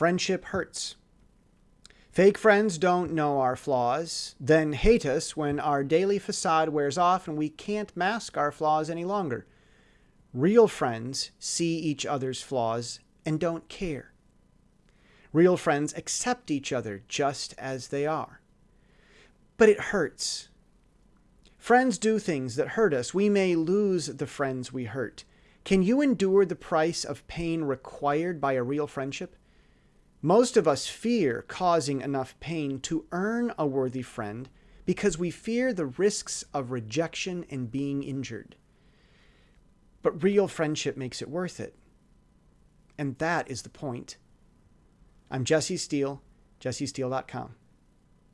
Friendship hurts. Fake friends don't know our flaws, then hate us when our daily facade wears off and we can't mask our flaws any longer. Real friends see each other's flaws and don't care. Real friends accept each other just as they are. But it hurts. Friends do things that hurt us. We may lose the friends we hurt. Can you endure the price of pain required by a real friendship? Most of us fear causing enough pain to earn a worthy friend because we fear the risks of rejection and being injured. But real friendship makes it worth it. And that is the point. I'm Jesse Steele, jessesteele.com.